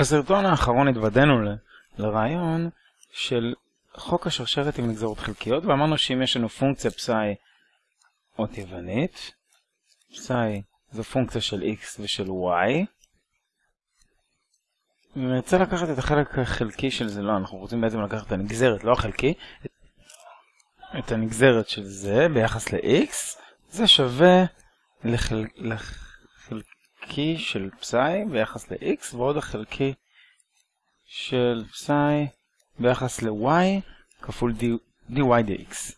בסרטון האחרון התוודענו ל- לרעיון של חוק השרשרת עם נגזרות חלקיות, ואמרנו שאם יש לנו פונקציה פסאי אות יוונית, פסאי זו פונקציה של x ושל y, ונרצה לקחת את החלק החלקי של זה, לא, אנחנו רוצים בעצם לקחת את הנגזרת, לא החלקי, את הנגזרת של זה ביחס ל-x, זה שווה לחל... לחלקי של פסאי ביחס ל-x, ועוד החלקי של פסאי ביחס ל-y כפול dy dx.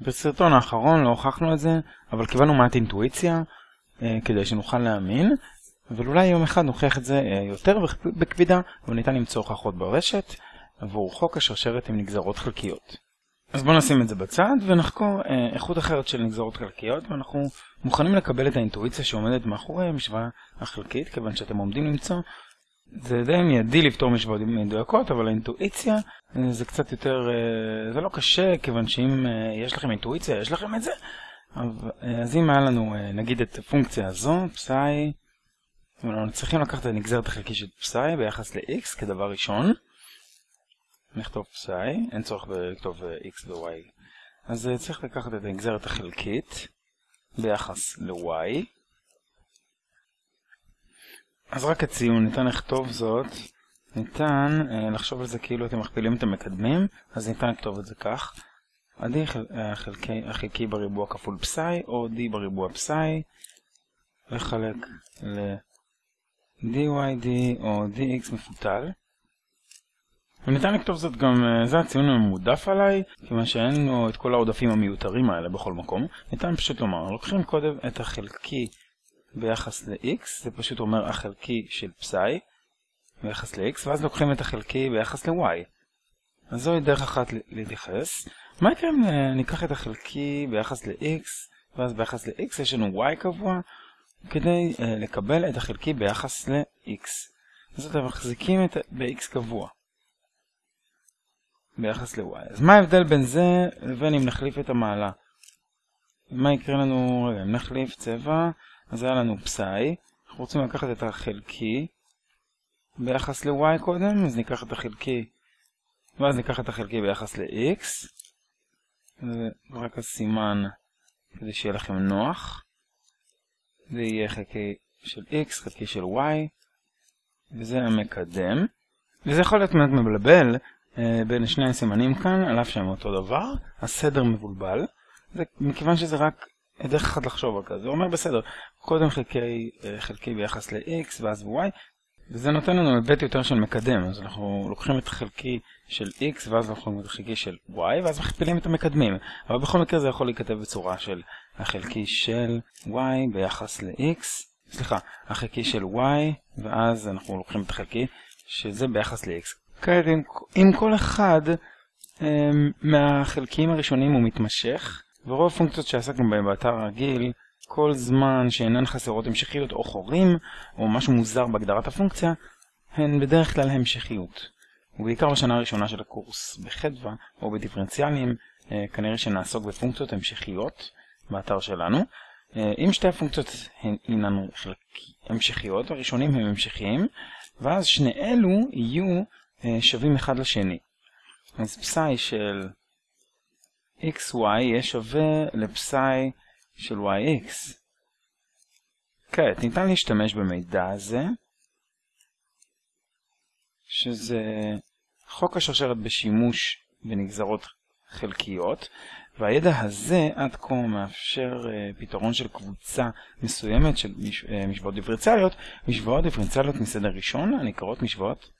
בסרטון האחרון לא הוכחנו את זה, אבל קיבלנו מעט אינטואיציה אה, כדי שנוכל להאמין, אבל אולי יום אחד נוכיח את זה אה, יותר בקפידה, וניתן למצוא הוכחות ברשת עבור חוק השרשרת עם נגזרות חלקיות. אז בואו נשים את זה בצד ונחקור אה, איכות אחרת של נגזרות חלקיות, ואנחנו מוכנים לקבל את האינטואיציה שעומדת מאחורי המשוואה החלקית, כיוון שאתם עומדים למצוא זה די מיידי לפתור משוואות מדויקות, אבל האינטואיציה אה, זה קצת יותר, אה, זה לא קשה, כיוון שאם אה, יש לכם אינטואיציה, יש לכם את זה. אז אם היה לנו, נגיד את הפונקציה הזו, פסאי, אנחנו צריכים לקחת את הנגזרת החלקית של פסאי ביחס ל-x כדבר ראשון. נכתוב פסאי, אין צורך לכתוב x ו-y. אז צריך לקחת את הנגזרת החלקית ביחס ל-y. אז רק הציון, ניתן לכתוב זאת, ניתן אה, לחשוב על זה כאילו אתם מכפילים את המקדמים, אז ניתן לכתוב את זה כך. ה-d חל, החלקי, החלקי בריבוע כפול פסאי, או d בריבוע פסאי, לחלק ל-dyd או dx מפותל. וניתן לכתוב זאת גם, אה, זה הציון המועדף עליי, כיוון שאין לו את כל העודפים המיותרים האלה בכל מקום. ניתן פשוט לומר, לוקחים קודם את החלקי ביחס ל-x, זה פשוט אומר החלקי של פסאי ביחס ל-x, ואז לוקחים את החלקי ביחס ל-y. אז זוהי דרך אחת להתייחס. מה יקרה אם אה, ניקח את החלקי ביחס ל-x, ואז ביחס ל-x יש לנו y קבוע, כדי uh, לקבל את החלקי ביחס ל-x. אז אתם מחזיקים את ב-x קבוע. ביחס ל-y. אז מה ההבדל בין זה לבין אם נחליף את המעלה? מה יקרה לנו, רגע, אם נחליף צבע, אז היה לנו פסאי, אנחנו רוצים לקחת את החלקי ביחס ל-y קודם, אז ניקח את החלקי, ואז ניקח את החלקי ביחס ל-x, זה רק הסימן כדי שיהיה לכם נוח, זה יהיה חלקי של x, חלקי של y, וזה המקדם, וזה יכול להיות מעט מבלבל בין שני הסימנים כאן, על אף שהם אותו דבר, הסדר מבולבל, זה מכיוון שזה רק דרך אחת לחשוב על כזה, זה אומר בסדר, קודם חלקי, אה, חלקי ביחס ל-x ואז ב-y, וזה נותן לנו היבט יותר של מקדם, אז אנחנו לוקחים את חלקי של x ואז אנחנו לוקחים את חלקי של y ואז מכפילים את המקדמים, אבל בכל מקרה זה יכול להיכתב בצורה של החלקי של y ביחס ל-x, סליחה, החלקי של y ואז אנחנו לוקחים את החלקי שזה ביחס ל-x. כעת אם, אם כל אחד um, מהחלקים הראשונים הוא מתמשך, ורוב הפונקציות שעסקנו בהן באתר הרגיל, כל זמן שאינן חסרות המשכיות או חורים, או משהו מוזר בהגדרת הפונקציה, הן בדרך כלל המשכיות. ובעיקר בשנה הראשונה של הקורס, בחדווה או בדיפרנציאלים, אה, כנראה שנעסוק בפונקציות המשכיות באתר שלנו. אה, אם שתי הפונקציות הן המשכיות, הראשונים הם המשכיים, ואז שני אלו יהיו שווים אחד לשני. אז פסאי של xy יהיה שווה לפסאי של yx. כעת, ניתן להשתמש במידע הזה, שזה חוק השרשרת בשימוש בנגזרות חלקיות, והידע הזה עד כה מאפשר uh, פתרון של קבוצה מסוימת של מש, uh, משוואות דיפרנציאליות, משוואות דיפרנציאליות מסדר ראשון הנקראות משוואות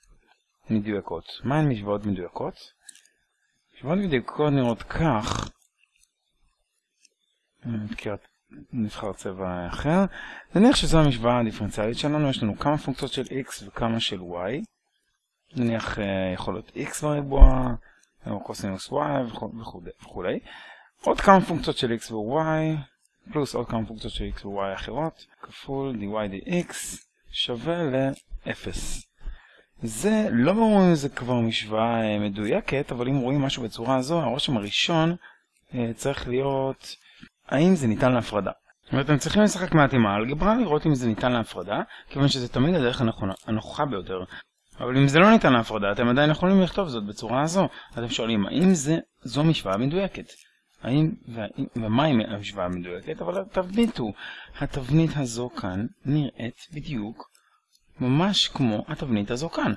מדויקות. מה הן משוואות מדויקות? משוואות מדויקות נראות כך, נבחר צבע אחר. נניח שזו המשוואה הדיפרנציאלית שלנו, יש לנו כמה פונקציות של x וכמה של y. נניח יכול להיות x בריבוע, או קוסינוס y וכו'. עוד כמה פונקציות של x ו-y, פלוס עוד כמה פונקציות של x ו-y אחרות, כפול dy dx שווה ל-0. זה לא ברור אם זה כבר משוואה מדויקת, אבל אם רואים משהו בצורה הזו, הרושם הראשון צריך להיות האם זה ניתן להפרדה? ואתם צריכים לשחק מעט עם האלגברה, לראות אם זה ניתן להפרדה, כיוון שזה תמיד הדרך הנכוחה ביותר. אבל אם זה לא ניתן להפרדה, אתם עדיין יכולים לכתוב זאת בצורה הזו. אתם שואלים, האם זה, זו משוואה מדויקת? האם, והאם, ומהי המשוואה המדויקת? אבל התבנית התבנית הזו כאן נראית בדיוק ממש כמו התבנית הזו כאן.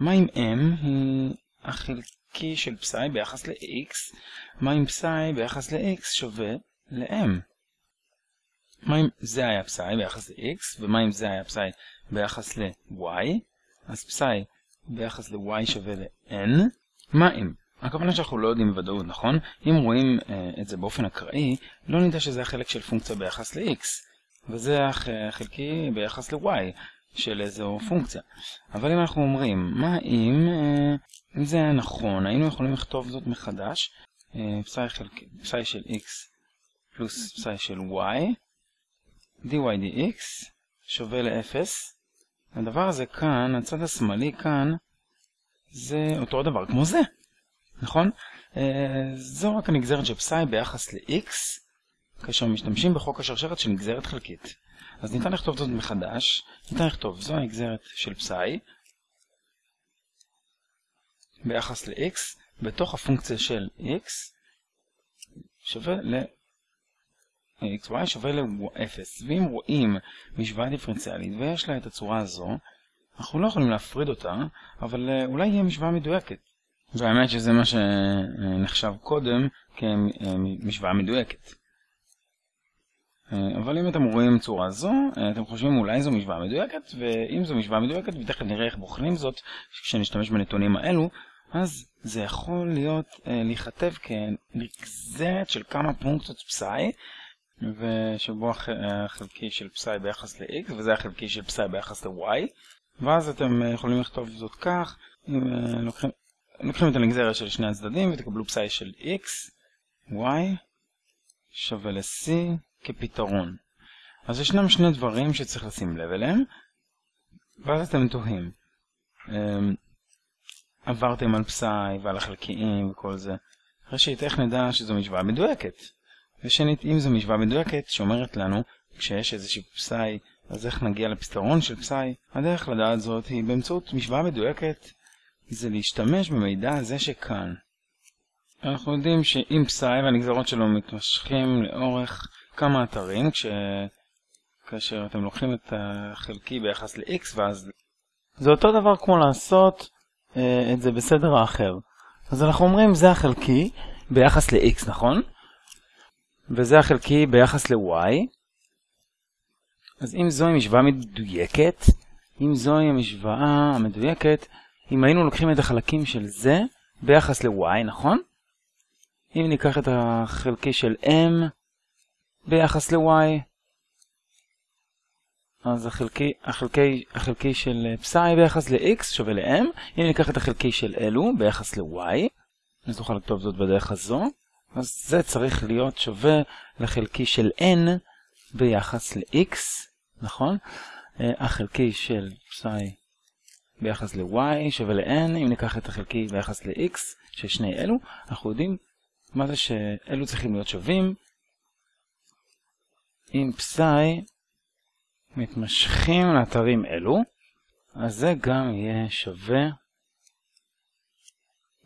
מה אם m היא החלקי של פסאי ביחס ל-x? מה אם פסאי ביחס ל-x שווה ל-m? מה אם זה היה פסאי ביחס ל-x, ומה אם זה היה פסאי ביחס ל-y? אז פסאי ביחס ל-y שווה ל-n. מה אם? הכוונה שאנחנו לא יודעים בוודאות, נכון? אם רואים uh, את זה באופן אקראי, לא נדע שזה החלק של פונקציה ביחס ל-x, וזה החלקי ביחס ל-y של איזו פונקציה. אבל אם אנחנו אומרים, מה אם, uh, אם זה היה נכון, היינו יכולים לכתוב זאת מחדש, uh, פסאי, חלקי, פסאי של x פלוס פסאי של y, dy dx שווה ל-0. הדבר הזה כאן, הצד השמאלי כאן, זה אותו דבר כמו זה. נכון? אה, זו רק הנגזרת של פסאי ביחס ל-x, כאשר משתמשים בחוק השרשרת של נגזרת חלקית. אז ניתן לכתוב זאת מחדש, ניתן לכתוב זו הנגזרת של פסאי ביחס ל-x בתוך הפונקציה של x שווה ל... xy שווה ל-0. ואם רואים משוואה דיפרנציאלית ויש לה את הצורה הזו, אנחנו לא יכולים להפריד אותה, אבל אה, אולי יהיה משוואה מדויקת. והאמת שזה מה שנחשב קודם כמשוואה מדויקת. אבל אם אתם רואים צורה זו, אתם חושבים אולי זו משוואה מדויקת, ואם זו משוואה מדויקת, ותכף נראה איך בוחנים זאת כשנשתמש בנתונים האלו, אז זה יכול להיות להיכתב כנגזרת של כמה פונקציות פסאי, ושבו החלקי של פסאי ביחס ל-x, וזה החלקי של פסאי ביחס ל-y, ואז אתם יכולים לכתוב זאת כך, אם לוקחים לוקחים את הנגזרת של שני הצדדים ותקבלו פסאי של x, y שווה ל-c כפתרון. אז ישנם שני דברים שצריך לשים לב אליהם, ואז אתם תוהים. אמ, עברתם על פסאי ועל החלקיים וכל זה. ראשית, איך נדע שזו משוואה מדויקת? ושנית, אם זו משוואה מדויקת שאומרת לנו, כשיש איזושהי פסאי, אז איך נגיע לפתרון של פסאי? הדרך לדעת זאת היא באמצעות משוואה מדויקת זה להשתמש במידע הזה שכאן. אנחנו יודעים שאם פסאי והנגזרות שלו מתמשכים לאורך כמה אתרים, כש... כאשר אתם לוקחים את החלקי ביחס ל-x ואז... זה אותו דבר כמו לעשות אה, את זה בסדר האחר. אז אנחנו אומרים זה החלקי ביחס ל-x, נכון? וזה החלקי ביחס ל-y. אז אם זוהי משוואה מדויקת, אם זוהי המשוואה המדויקת, אם היינו לוקחים את החלקים של זה ביחס ל-y, נכון? אם ניקח את החלקי של m ביחס ל-y, אז החלקי, החלקי, החלקי של פסאי ביחס ל-x שווה ל-m. אם ניקח את החלקי של אלו ביחס ל-y, אז נוכל לכתוב זאת בדרך הזו, אז זה צריך להיות שווה לחלקי של n ביחס ל-x, נכון? אה, החלקי של פסאי ביחס ל-y שווה ל-n, אם ניקח את החלקי ביחס ל-x של שני אלו, אנחנו יודעים מה זה שאלו צריכים להיות שווים אם פסאי מתמשכים לאתרים אלו, אז זה גם יהיה שווה,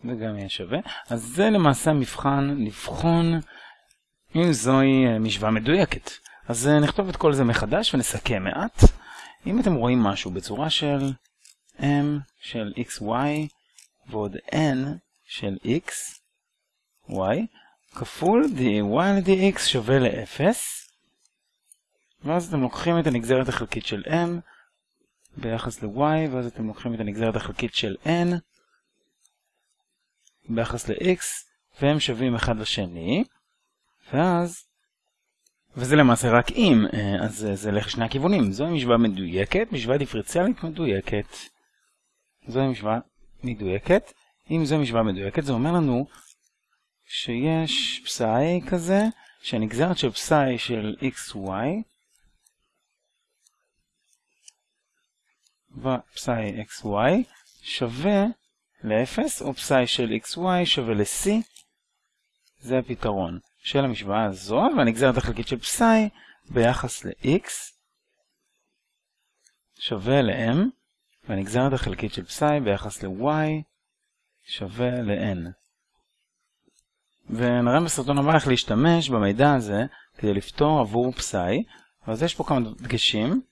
זה גם יהיה שווה. אז זה למעשה המבחן לבחון אם זוהי משוואה מדויקת. אז נכתוב את כל זה מחדש ונסכם מעט. אם אתם רואים משהו בצורה של m של xy ועוד n של x, y, כפול dy dx שווה ל-0, ואז אתם לוקחים את הנגזרת החלקית של m ביחס ל-y, ואז אתם לוקחים את הנגזרת החלקית של n ביחס ל-x, והם שווים אחד לשני, ואז, וזה למעשה רק אם, אה, אז זה הולך לשני הכיוונים. זו משוואה מדויקת, משוואה דיפרציאלית מדויקת. זו משוואה מדויקת. אם זו משוואה מדויקת, זה אומר לנו שיש פסאי כזה, שהנגזרת של פסאי של xy ופסאי xy שווה ל-0, או פסאי של xy שווה ל-c. זה הפתרון של המשוואה הזו, והנגזרת החלקית של פסאי ביחס ל-x שווה ל-m, והנגזרת החלקית של פסאי ביחס ל-y שווה ל-n. ונראה בסרטון הבא איך להשתמש במידע הזה כדי לפתור עבור פסאי, אז יש פה כמה דגשים.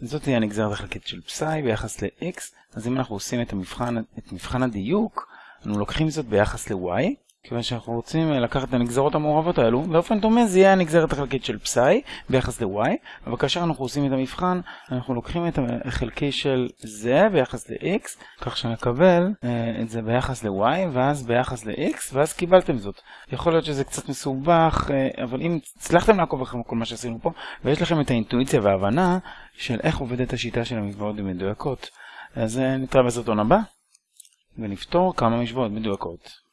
זאת תהיה הנגזרת החלקית של פסאי ביחס ל-x, אז אם אנחנו עושים את, המבחן, את מבחן הדיוק, אנחנו לוקחים זאת ביחס ל-y, כיוון שאנחנו רוצים אה, לקחת את הנגזרות המעורבות האלו, באופן דומה זה יהיה הנגזרת החלקית של פסאי ביחס ל-y, אבל כאשר אנחנו עושים את המבחן, אנחנו לוקחים את החלקי של זה ביחס ל-x, כך שנקבל אה, את זה ביחס ל-y, ואז ביחס ל-x, ואז קיבלתם זאת. יכול להיות שזה קצת מסובך, אה, אבל אם הצלחתם לעקוב אחרי כל מה שעשינו פה, ויש לכם את האינטואיציה וההבנה של איך עובדת השיטה של המשוואות המדויקות, אז נתראה בסרטון הבא, ונפתור כמה משוואות מדויקות.